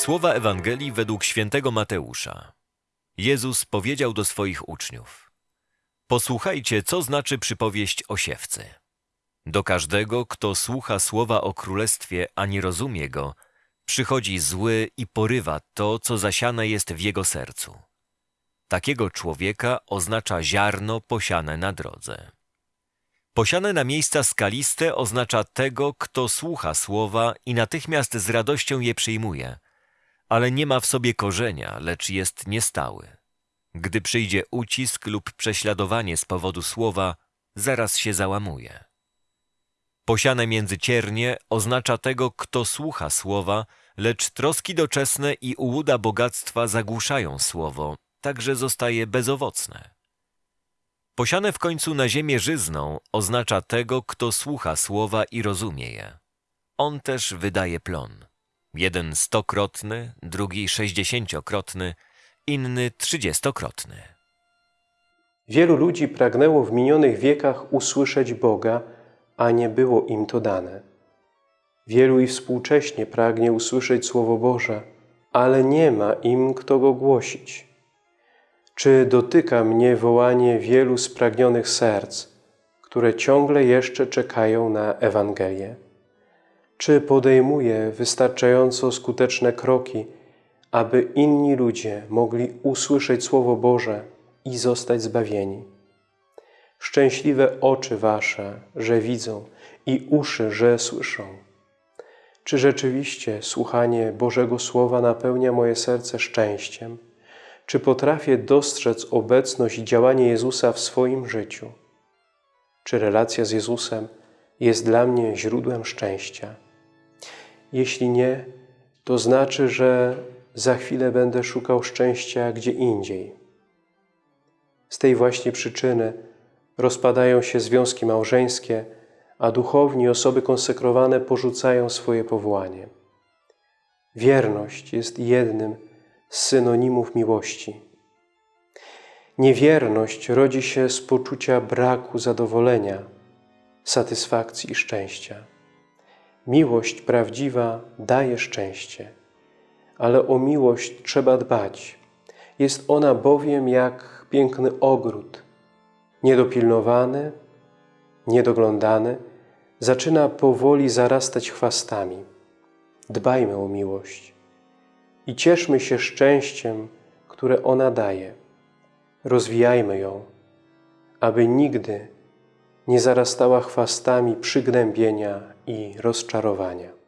Słowa Ewangelii według świętego Mateusza. Jezus powiedział do swoich uczniów: Posłuchajcie, co znaczy przypowieść o siewcy. Do każdego, kto słucha słowa o królestwie, a nie rozumie go, przychodzi zły i porywa to, co zasiane jest w jego sercu. Takiego człowieka oznacza ziarno posiane na drodze. Posiane na miejsca skaliste oznacza tego, kto słucha słowa i natychmiast z radością je przyjmuje, ale nie ma w sobie korzenia, lecz jest niestały. Gdy przyjdzie ucisk lub prześladowanie z powodu słowa, zaraz się załamuje. Posiane między ciernie oznacza tego, kto słucha słowa, lecz troski doczesne i ułuda bogactwa zagłuszają słowo, tak że zostaje bezowocne. Posiane w końcu na ziemię żyzną oznacza tego, kto słucha słowa i rozumie je. On też wydaje plon. Jeden stokrotny, drugi sześćdziesięciokrotny, inny trzydziestokrotny. Wielu ludzi pragnęło w minionych wiekach usłyszeć Boga, a nie było im to dane. Wielu i współcześnie pragnie usłyszeć Słowo Boże, ale nie ma im kto go głosić. Czy dotyka mnie wołanie wielu spragnionych serc, które ciągle jeszcze czekają na Ewangelię? Czy podejmuję wystarczająco skuteczne kroki, aby inni ludzie mogli usłyszeć Słowo Boże i zostać zbawieni? Szczęśliwe oczy Wasze, że widzą i uszy, że słyszą. Czy rzeczywiście słuchanie Bożego Słowa napełnia moje serce szczęściem? Czy potrafię dostrzec obecność i działanie Jezusa w swoim życiu? Czy relacja z Jezusem jest dla mnie źródłem szczęścia? Jeśli nie, to znaczy, że za chwilę będę szukał szczęścia gdzie indziej. Z tej właśnie przyczyny rozpadają się związki małżeńskie, a duchowni osoby konsekrowane porzucają swoje powołanie. Wierność jest jednym z synonimów miłości. Niewierność rodzi się z poczucia braku zadowolenia, satysfakcji i szczęścia. Miłość prawdziwa daje szczęście, ale o miłość trzeba dbać. Jest ona bowiem jak piękny ogród, niedopilnowany, niedoglądany, zaczyna powoli zarastać chwastami. Dbajmy o miłość i cieszmy się szczęściem, które ona daje. Rozwijajmy ją, aby nigdy nie zarastała chwastami przygnębienia i rozczarowania.